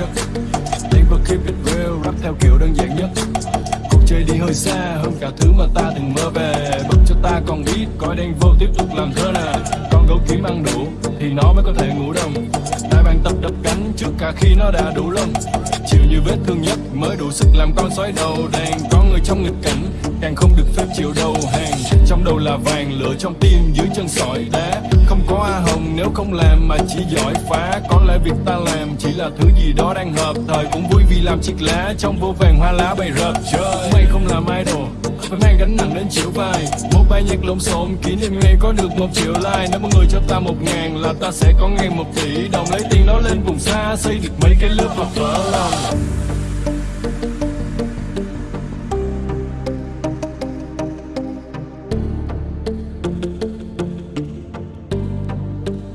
chất Tiếng và keep it real, rap theo kiểu đơn giản nhất. Cuộc chơi đi hơi xa hơn cả thứ mà ta từng mơ về. Bật cho ta còn ít, coi đen vô tiếp tục làm thơ nè. Con gấu kiếm ăn đủ, thì nó mới có thể ngủ được trước cả khi nó đã đủ lông Chịu như vết thương nhất mới đủ sức làm con sói đầu đàn Có người trong nghịch cảnh, càng không được phép chịu đầu hàng. Trong đầu là vàng, lửa trong tim dưới chân sỏi đá. Không có A Hồng nếu không làm mà chỉ giỏi phá. Có lẽ việc ta làm chỉ là thứ gì đó đang hợp Thời. Cũng vui vì làm chiếc lá trong vô vàng hoa lá bày rợp Trời. Mày không làm idol phải mang gánh nặng đến chịu vai. Một bài nhạc lộn xộn, kỷ niệm ngày có được một triệu like. Nếu mọi người cho ta một ngàn là ta sẽ có ngay một tỷ đồng. Lấy tiền đó lên vùng xa, xây được mấy cái lớp học vỡ lòng.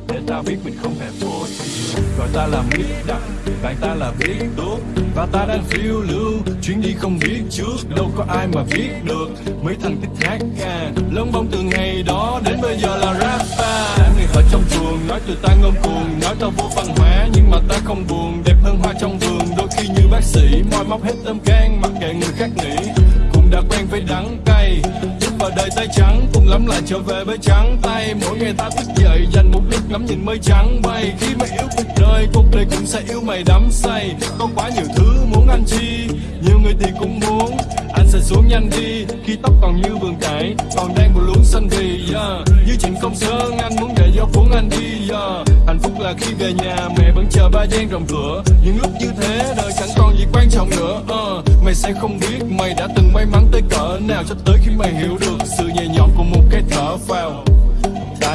Để ta biết mình không hề vô tri gọi ta là biết đặng, bạn ta là biết tốt và ta đang phiêu lưu chuyến đi không biết trước. Đâu có ai mà biết được mấy thằng thích hát ca. Lớn bóng từ ngày đó đến bây giờ là rapper. Đám người ở trong chuồng nói từ ta ngông cuồng. Nói tao vô văn hóa nhưng mà ta không buồn. Đẹp hơn hoa trong vườn đôi khi như bác sĩ. Moi móc hết tâm can mặc kệ người khác nghĩ. Cũng đã quen với đắng cay. Bước vào đời tay trắng cùng lắm lại trở về với trắng tay. Mỗi ngày ta thức ngắm nhìn mây trắng bay khi mày yêu cuộc đời cuộc đời cũng sẽ yêu mày đắm say. Có quá nhiều thứ muốn anh chi nhiều người thì cũng muốn. Anh sẽ xuống nhanh đi khi tóc còn như vườn cải còn đang một luống xanh thì yeah. như chuyện công sơn anh muốn để gió cuốn anh đi yeah. hạnh phúc là khi về nhà mẹ vẫn chờ ba gian rộng cửa. Những lúc như thế đời chẳng còn gì quan trọng nữa uh, mày sẽ không biết mày đã từng may mắn tới cỡ nào cho tới khi mày hiểu được sự nhẹ nhõm của một cái thở phào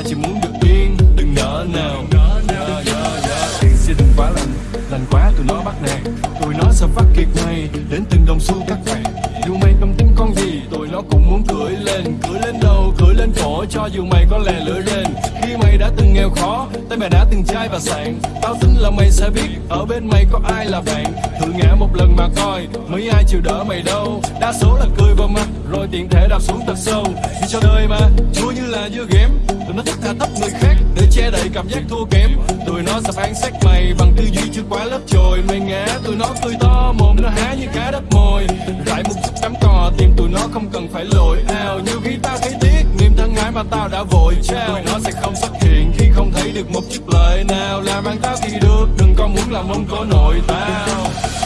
ta chỉ muốn được yên đừng nỡ nào. Yeah, yeah, yeah. Tiền sẽ đừng quá lành lành quá tụi nó bắt nạt. Tụi nó sẽ phát kiệt mày đến từng đồng xu các bạn. Dù mày tâm tính con gì tụi nó cũng muốn cưỡi lên cưỡi lên đầu cưỡi lên cổ cho dù mày có lè lưỡi lên đã từng nghèo khó, tay mày đã từng chai và sạn tao tin là mày sẽ biết, ở bên mày có ai là bạn thử ngã một lần mà coi, mấy ai chịu đỡ mày đâu. Đa số là cười vào mặt, rồi tiện thể đạp xuống thật sâu. Vì cho đời mà chua như là dưa ghém. Tụi nó thích tha thấp người khác, để che đậy cảm giác thua kém. Tụi nó sẽ phán xét mày bằng tư duy chưa quá lớp trồi mày ngã, tụi nó cười to, mồm nó há như cá đắp mồi. Rải một chút cắm cò, tìm tụi nó không cần phải lội ao nhiều khi tao thấy tiếc, niềm thân ái mà tao đã vội. Trao tụi nó sẽ không được một chút lời nào, làm ăn tao thì được, đừng có muốn làm ông có nội tao.